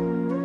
Bye.